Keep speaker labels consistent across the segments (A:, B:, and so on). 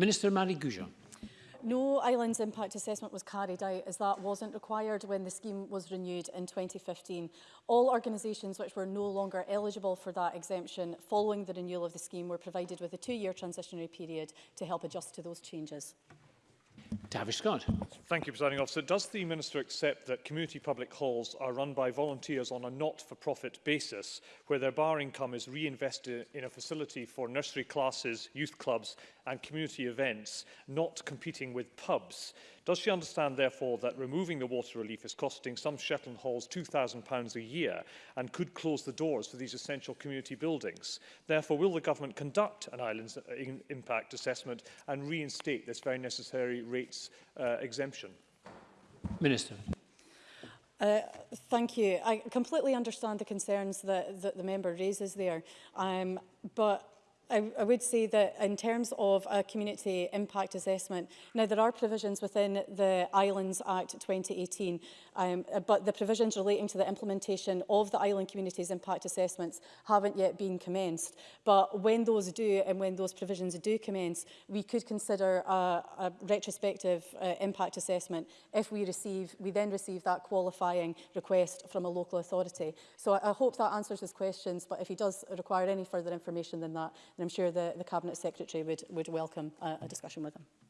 A: Minister Marie Goujon.
B: No islands impact assessment was carried out as that wasn't required when the scheme was renewed in 2015. All organisations which were no longer eligible for that exemption following the renewal of the scheme were provided with a two-year transitionary period to help adjust to those changes.
A: Tavish Scott.
C: Thank you, Presiding Officer. Does the Minister accept that community public halls are run by volunteers on a not-for-profit basis, where their bar income is reinvested in a facility for nursery classes, youth clubs and community events, not competing with pubs. Does she understand, therefore, that removing the water relief is costing some Shetland halls £2,000 a year and could close the doors for these essential community buildings? Therefore, will the government conduct an island's uh, impact assessment and reinstate this very necessary rates uh, exemption?
A: Minister.
B: Uh, thank you. I completely understand the concerns that, that the member raises there. Um, but I, I would say that in terms of a community impact assessment, now there are provisions within the Islands Act 2018, um, but the provisions relating to the implementation of the island communities impact assessments haven't yet been commenced. But when those do and when those provisions do commence, we could consider a, a retrospective uh, impact assessment if we receive, we then receive that qualifying request from a local authority. So I, I hope that answers his questions, but if he does require any further information than that, And I'm sure the, the Cabinet Secretary would, would welcome a, a discussion with him.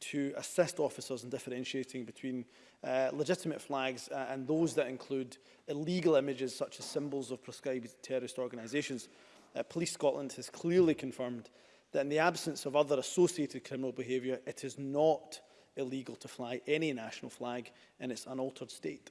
D: to
E: assist officers in differentiating between uh, legitimate flags uh, and those that include illegal images such as symbols of proscribed terrorist organisations. Uh, Police Scotland has clearly confirmed that in the absence of other associated criminal behaviour, it is not illegal to fly any national flag in its unaltered state.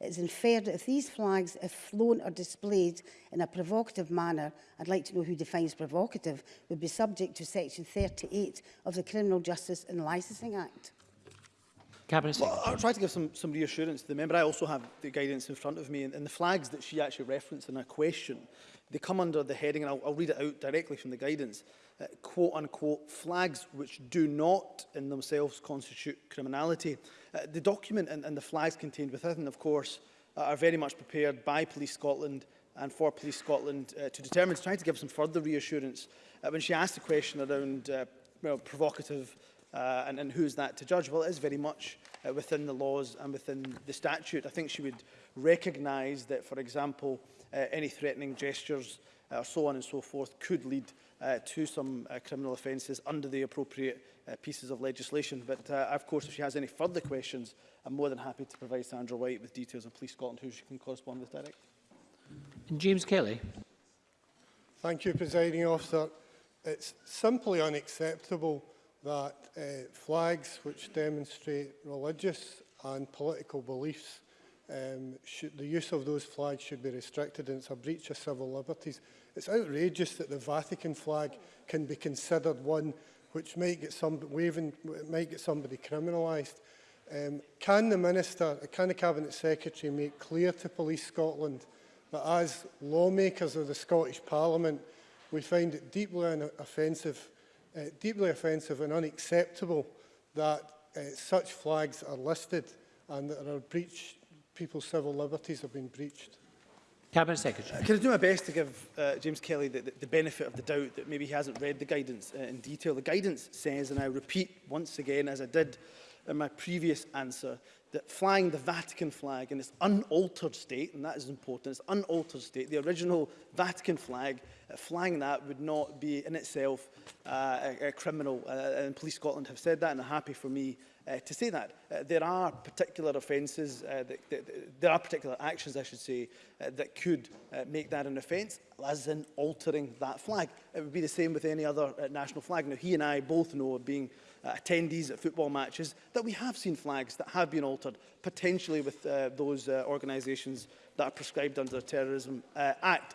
D: it's inferred that if these flags, if flown or displayed in a provocative manner, I'd like to know who defines provocative, would be subject to section 38 of the Criminal Justice and Licensing Act.
A: Cabinet Secretary.
E: Well, I'll try to give some, some reassurance to the member. I also have the guidance in front of me, and, and the flags that she actually referenced in her question, they come under the heading, and I'll, I'll read it out directly from the guidance, uh, quote unquote, flags which do not in themselves constitute criminality. Uh, the document and, and the flags contained within, of course, uh, are very much prepared by Police Scotland and for Police Scotland uh, to determine, to try to give some further reassurance. Uh, when she asked the question around uh, know, provocative Uh, and, and who's that to judge? Well, it is very much uh, within the laws and within the statute. I think she would recognise that, for example, uh, any threatening gestures uh, or so on and so forth could lead uh, to some uh, criminal offences under the appropriate uh, pieces of legislation. But, uh, of course, if she has any further questions, I'm more than happy to provide Sandra White with details of Police Scotland, who she can correspond with directly.
A: And James Kelly.
F: Thank you, Presiding Officer. It's simply unacceptable that uh, flags which demonstrate religious and political beliefs, um, should, the use of those flags should be restricted and it's a breach of civil liberties. It's outrageous that the Vatican flag can be considered one which might get, some, waving, might get somebody criminalised. Um, can the Minister, can the Cabinet Secretary make clear to Police Scotland that as lawmakers of the Scottish Parliament, we find it deeply offensive uh, deeply offensive and unacceptable that uh, such flags are listed and that are breach, people's civil liberties have been breached.
A: Cabinet Secretary.
E: Uh, can I do my best to give uh, James Kelly the, the, the benefit of the doubt that maybe he hasn't read the guidance uh, in detail. The guidance says, and I repeat once again, as I did in my previous answer, that flying the Vatican flag in its unaltered state, and that is important, its unaltered state, the original Vatican flag, uh, flying that would not be in itself uh, a, a criminal, uh, and Police Scotland have said that, and are happy for me uh, to say that. Uh, there are particular offences, uh, that, that, that, there are particular actions, I should say, uh, that could uh, make that an offence, as in altering that flag. It would be the same with any other uh, national flag. Now, he and I both know of being uh, attendees at football matches, that we have seen flags that have been altered, potentially with uh, those uh, organisations that are prescribed under the Terrorism uh, Act.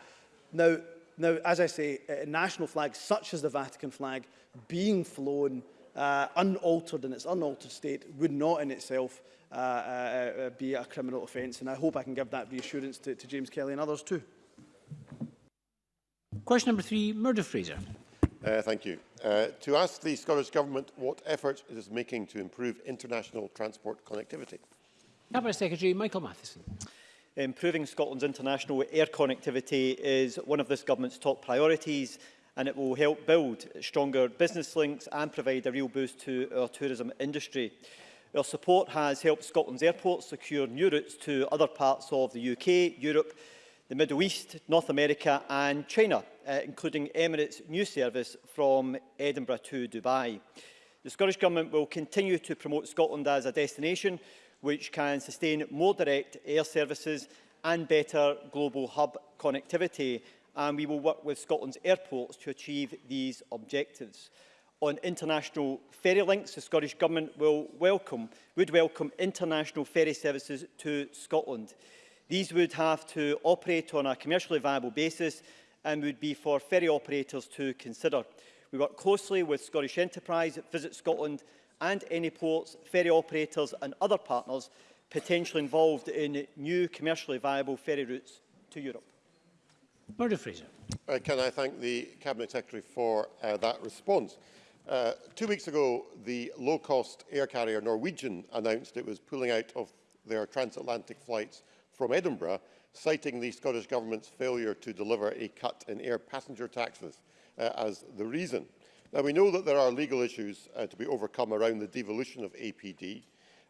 E: Now, now, as I say, uh, national flags such as the Vatican flag being flown uh, unaltered in its unaltered state would not in itself uh, uh, uh, be a criminal offence. And I hope I can give that reassurance to, to James Kelly and others too.
A: Question number three, Murdo Fraser.
G: Uh, thank you. Uh, to ask the Scottish Government what efforts it is making to improve international transport connectivity.
A: Cabinet Secretary Michael Matheson.
H: Improving Scotland's international air connectivity is one of this government's top priorities and it will help build stronger business links and provide a real boost to our tourism industry. Our support has helped Scotland's airports secure new routes to other parts of the UK, Europe the Middle East, North America and China, uh, including Emirates' new service from Edinburgh to Dubai. The Scottish Government will continue to promote Scotland as a destination which can sustain more direct air services and better global hub connectivity and we will work with Scotland's airports to achieve these objectives. On international ferry links, the Scottish Government will welcome, would welcome international ferry services to Scotland. These would have to operate on a commercially viable basis and would be for ferry operators to consider. We work closely with Scottish Enterprise, Visit Scotland and any ports, ferry operators and other partners potentially involved in new commercially viable ferry routes to Europe.
A: Murdo Fraser.
G: Uh, can I thank the Cabinet Secretary for uh, that response? Uh, two weeks ago, the low-cost air carrier Norwegian announced it was pulling out of their transatlantic flights from Edinburgh citing the Scottish Government's failure to deliver a cut in air passenger taxes uh, as the reason. Now, we know that there are legal issues uh, to be overcome around the devolution of APD,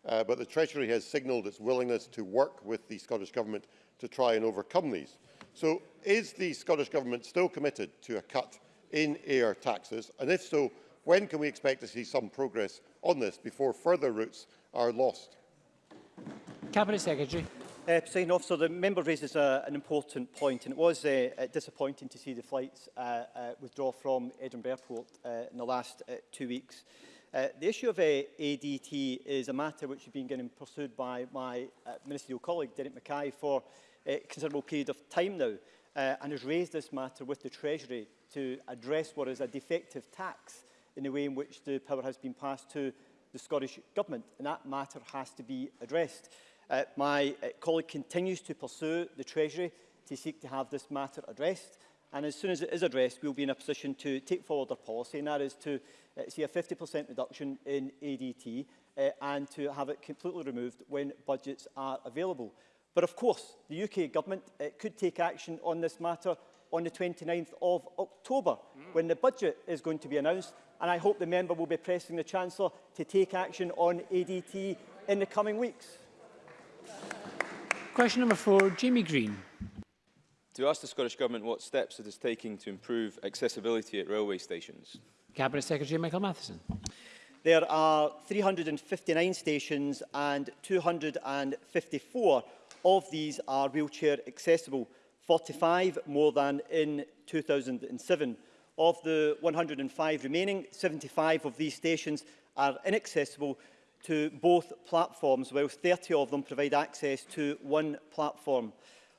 G: uh, but the Treasury has signalled its willingness to work with the Scottish Government to try and overcome these. So is the Scottish Government still committed to a cut in air taxes? And if so, when can we expect to see some progress on this before further routes are lost?
A: Cabinet Secretary.
H: Uh, President Officer, the member raises uh, an important point, and it was uh, uh, disappointing to see the flights uh, uh, withdraw from Edinburgh Airport uh, in the last uh, two weeks. Uh, the issue of uh, ADT is a matter which has been getting pursued by my uh, ministerial colleague, Derek Mackay, for a uh, considerable period of time now, uh, and has raised this matter with the Treasury to address what is a defective tax in the way in which the power has been passed to the Scottish Government, and that matter has to be addressed. Uh, my uh, colleague continues to pursue the Treasury to seek to have this matter addressed. And as soon as it is addressed, we'll be in a position to take forward our policy, and that is to uh, see a 50% reduction in ADT uh, and to have it completely removed when budgets are available. But of course, the UK government uh, could take action on this matter on the 29th of October, mm. when the budget is going to be announced. And I hope the member will be pressing the Chancellor to take action on ADT in the coming weeks.
A: Question number four, Jamie Green.
I: To ask the Scottish Government what steps it is taking to improve accessibility at railway stations.
A: Cabinet Secretary Michael Matheson.
H: There are 359 stations and 254 of these are wheelchair accessible, 45 more than in 2007. Of the 105 remaining, 75 of these stations are inaccessible to both platforms, whilst 30 of them provide access to one platform.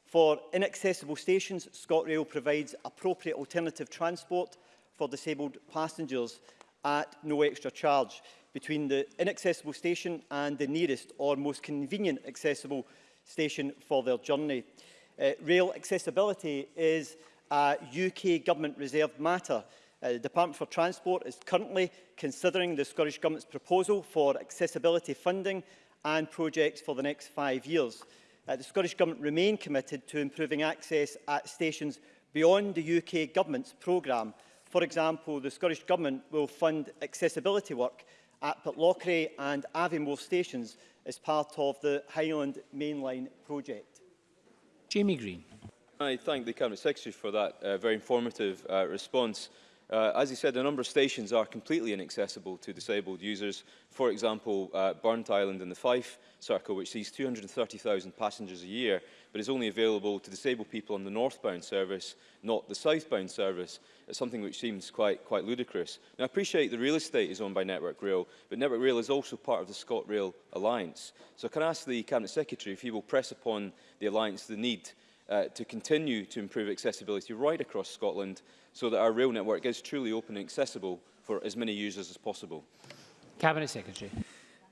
H: For inaccessible stations, ScotRail provides appropriate alternative transport for disabled passengers at no extra charge between the inaccessible station and the nearest or most convenient accessible station for their journey. Uh, rail accessibility is a UK government reserved matter Uh, the Department for Transport is currently considering the Scottish Government's proposal for accessibility funding and projects for the next five years. Uh, the Scottish Government remain committed to improving access at stations beyond the UK Government's programme. For example, the Scottish Government will fund accessibility work at Pitlochry and Aviemore stations as part of the Highland Mainline project.
A: Jamie Green.
I: I thank the Cabinet Secretary for that uh, very informative uh, response. Uh, as you said, a number of stations are completely inaccessible to disabled users. For example, uh, Burnt Island in the Fife Circle, which sees 230,000 passengers a year, but is only available to disabled people on the northbound service, not the southbound service. It's something which seems quite, quite ludicrous. Now, I appreciate the real estate is owned by Network Rail, but Network Rail is also part of the ScotRail Alliance. So can I ask the Cabinet Secretary if he will press upon the Alliance the need uh, to continue to improve accessibility right across Scotland so that our rail network is truly open and accessible for as many users as possible.
A: Cabinet Secretary.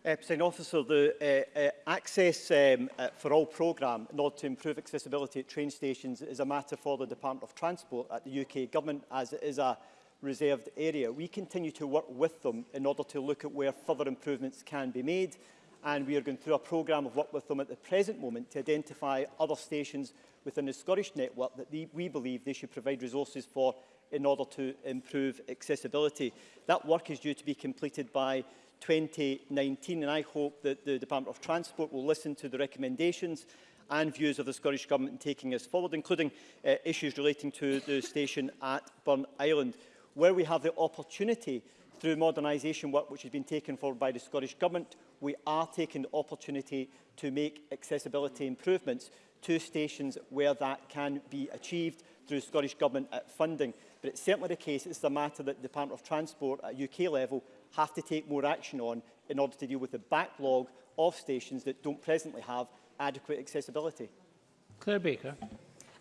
H: Uh, President Officer, the uh, uh, Access um, uh, for All programme in order to improve accessibility at train stations is a matter for the Department of Transport at the UK Government as it is a reserved area. We continue to work with them in order to look at where further improvements can be made and we are going through a programme of work with them at the present moment to identify other stations within the Scottish network that they, we believe they should provide resources for in order to improve accessibility. That work is due to be completed by 2019 and I hope that the Department of Transport will listen to the recommendations and views of the Scottish Government in taking us forward, including uh, issues relating to the station at Burn Island, where we have the opportunity through modernisation work which has been taken forward by the Scottish Government, we are taking the opportunity to make accessibility improvements to stations where that can be achieved through Scottish Government funding but it's certainly the case it's a matter that the Department of Transport at UK level have to take more action on in order to deal with the backlog of stations that don't presently have adequate accessibility.
A: Claire Baker.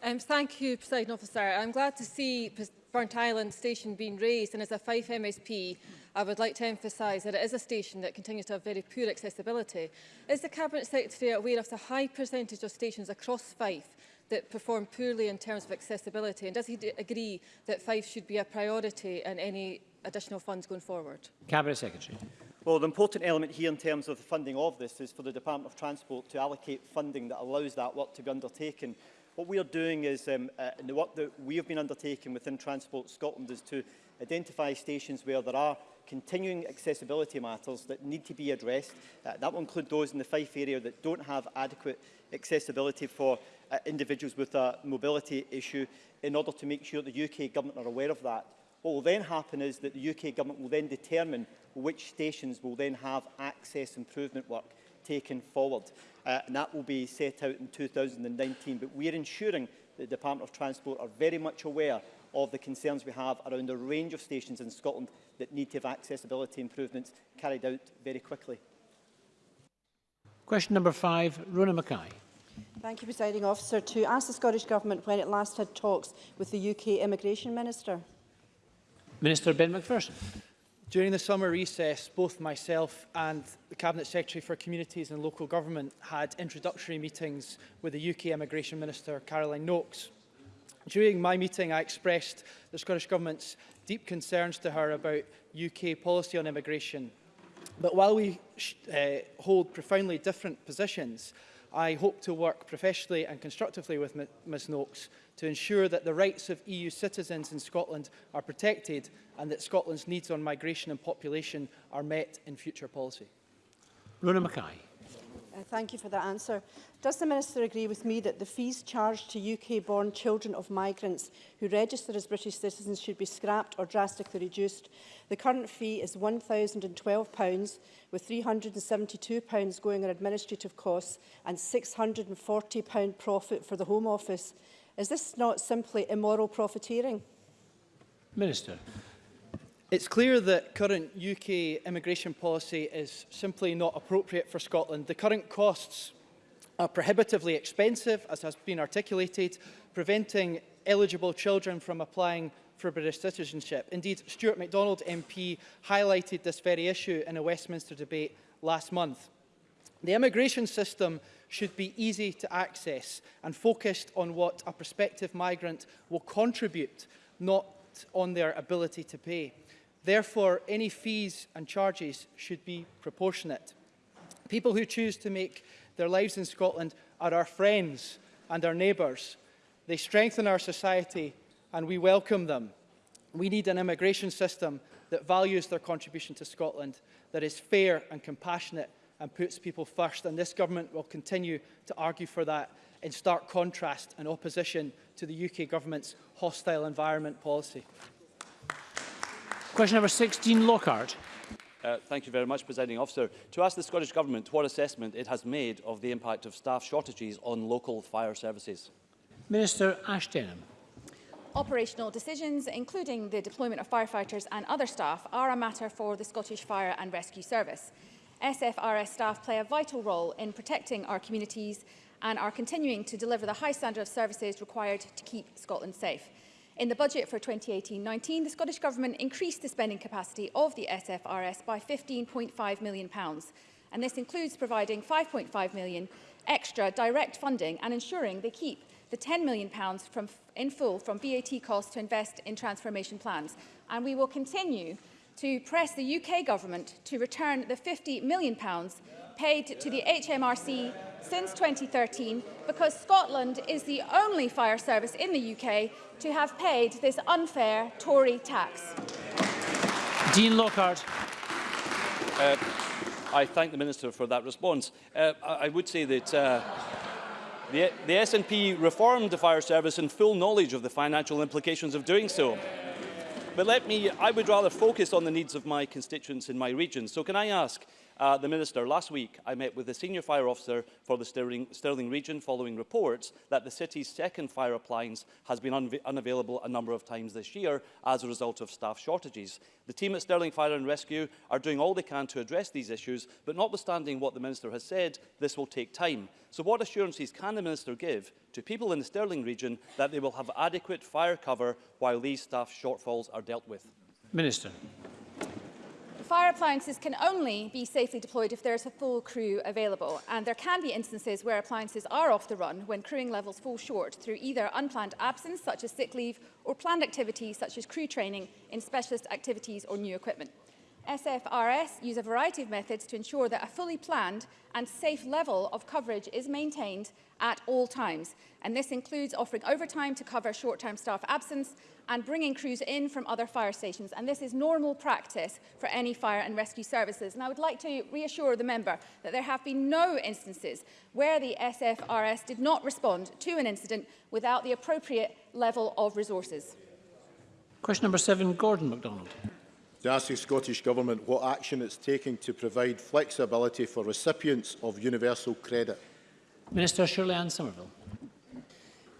J: Um, thank you, President Officer. I'm glad to see Burnt Island station being raised and as a Fife MSP I would like to emphasise that it is a station that continues to have very poor accessibility. Is the Cabinet Secretary aware of the high percentage of stations across Fife that perform poorly in terms of accessibility? And does he agree that Fife should be a priority in any additional funds going forward?
A: Cabinet Secretary.
H: Well, the important element here in terms of the funding of this is for the Department of Transport to allocate funding that allows that work to be undertaken. What we are doing is, um, uh, and the work that we have been undertaking within Transport Scotland is to identify stations where there are continuing accessibility matters that need to be addressed. Uh, that will include those in the Fife area that don't have adequate accessibility for uh, individuals with a mobility issue in order to make sure the UK government are aware of that. What will then happen is that the UK government will then determine which stations will then have access improvement work taken forward. Uh, and that will be set out in 2019. But we are ensuring that the Department of Transport are very much aware of the concerns we have around a range of stations in Scotland that need to have accessibility improvements carried out very quickly.
A: Question number five, Rona Mackay.
K: Thank you, Presiding Officer. To ask the Scottish Government when it last had talks with the UK Immigration Minister.
A: Minister Ben McPherson.
L: During the summer recess, both myself and the Cabinet Secretary for Communities and Local Government had introductory meetings with the UK Immigration Minister, Caroline Knox. During my meeting, I expressed the Scottish Government's deep concerns to her about UK policy on immigration. But while we uh, hold profoundly different positions, I hope to work professionally and constructively with Ms Noakes to ensure that the rights of EU citizens in Scotland are protected and that Scotland's needs on migration and population are met in future policy.
A: Runa Mackay.
K: Uh, thank you for that answer. Does the Minister agree with me that the fees charged to UK-born children of migrants who register as British citizens should be scrapped or drastically reduced? The current fee is £1,012, with £372 going on administrative costs and £640 profit for the Home Office. Is this not simply immoral profiteering?
A: Minister.
L: It's clear that current UK immigration policy is simply not appropriate for Scotland. The current costs are prohibitively expensive, as has been articulated, preventing eligible children from applying for British citizenship. Indeed, Stuart MacDonald MP highlighted this very issue in a Westminster debate last month. The immigration system should be easy to access and focused on what a prospective migrant will contribute, not on their ability to pay. Therefore, any fees and charges should be proportionate. People who choose to make their lives in Scotland are our friends and our neighbours. They strengthen our society and we welcome them. We need an immigration system that values their contribution to Scotland, that is fair and compassionate and puts people first. And this government will continue to argue for that in stark contrast and opposition to the UK government's hostile environment policy.
A: Question number 16, Lockhart.
M: Uh, thank you very much, Presiding Officer. To ask the Scottish Government what assessment it has made of the impact of staff shortages on local fire services.
A: Minister Ashton.
N: Operational decisions, including the deployment of firefighters and other staff, are a matter for the Scottish Fire and Rescue Service. SFRS staff play a vital role in protecting our communities and are continuing to deliver the high standard of services required to keep Scotland safe. In the budget for 2018-19, the Scottish Government increased the spending capacity of the SFRS by £15.5 million, and this includes providing £5.5 million extra direct funding and ensuring they keep the £10 million from, in full from VAT costs to invest in transformation plans. And we will continue to press the UK government to return the £50 million paid to the HMRC since 2013 because Scotland is the only fire service in the UK to have paid this unfair Tory tax.
A: Dean Lockhart.
M: Uh, I thank the Minister for that response. Uh, I, I would say that uh, the, the SNP reformed the fire service in full knowledge of the financial implications of doing so. But let me, I would rather focus on the needs of my constituents in my region. So can I ask, uh, the Minister, last week I met with the Senior Fire Officer for the Stirling, Stirling region following reports that the city's second fire appliance has been un unavailable a number of times this year as a result of staff shortages. The team at Stirling Fire and Rescue are doing all they can to address these issues, but notwithstanding what the Minister has said, this will take time. So what assurances can the Minister give to people in the Stirling region that they will have adequate fire cover while these staff shortfalls are dealt with?
A: Minister.
N: fire appliances can only be safely deployed if there is a full crew available, and there can be instances where appliances are off the run when crewing levels fall short through either unplanned absence, such as sick leave, or planned activities such as crew training in specialist activities or new equipment. SFRS use a variety of methods to ensure that a fully planned and safe level of coverage is maintained at all times. And this includes offering overtime to cover short-term staff absence and bringing crews in from other fire stations. And this is normal practice for any fire and rescue services. And I would like to reassure the member that there have been no instances where the SFRS did not respond to an incident without the appropriate level of resources.
A: Question number seven, Gordon MacDonald.
O: to ask the Scottish Government what action it's taking to provide flexibility for recipients of universal credit.
A: Minister Shirley Ann Somerville.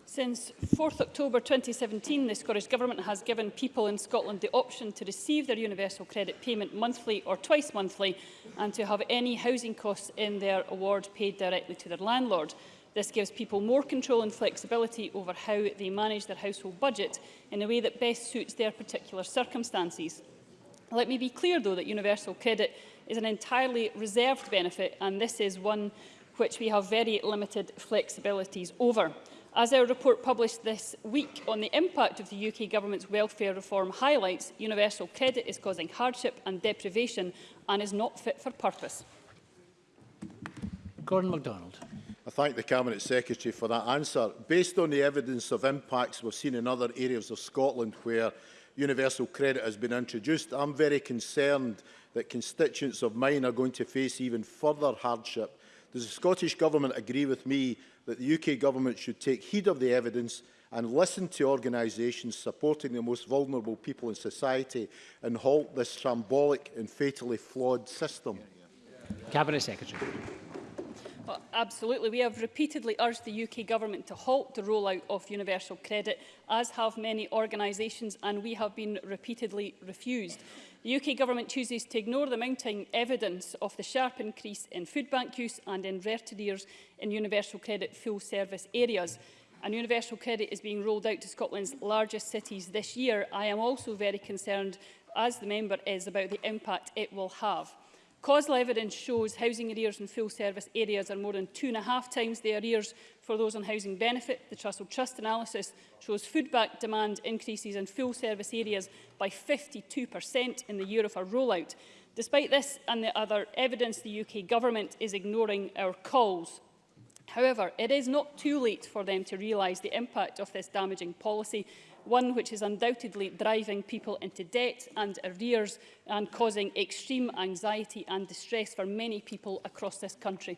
P: Since 4 th October 2017, the Scottish Government has given people in Scotland the option to receive their universal credit payment monthly or twice monthly and to have any housing costs in their award paid directly to their landlord. This gives people more control and flexibility over how they manage their household budget in a way that best suits their particular circumstances. Let me be clear, though, that universal credit is an entirely reserved benefit, and this is one which we have very limited flexibilities over. As our report published this week on the impact of the UK government's welfare reform highlights, universal credit is causing hardship and deprivation and is not fit for purpose.
A: Gordon MacDonald.
O: I thank the Cabinet Secretary for that answer. Based on the evidence of impacts we've seen in other areas of Scotland where universal credit has been introduced, I'm very concerned that constituents of mine are going to face even further hardship. Does the Scottish Government agree with me that the UK Government should take heed of the evidence and listen to organisations supporting the most vulnerable people in society and halt this shambolic and fatally flawed system?
A: Cabinet Secretary.
P: Well, absolutely. We have repeatedly urged the UK Government to halt the rollout of universal credit, as have many organisations, and we have been repeatedly refused. The UK Government chooses to ignore the mounting evidence of the sharp increase in food bank use and in retardeers in universal credit full service areas. and universal credit is being rolled out to Scotland's largest cities this year, I am also very concerned, as the member is, about the impact it will have. Causal evidence shows housing arrears in full service areas are more than two and a half times the arrears for those on housing benefit. The Trussell Trust analysis shows food back demand increases in full service areas by 52% in the year of our rollout. Despite this and the other evidence, the UK government is ignoring our calls. However, it is not too late for them to realise the impact of this damaging policy one which is undoubtedly driving people into debt and arrears and causing extreme anxiety and distress for many people across this country.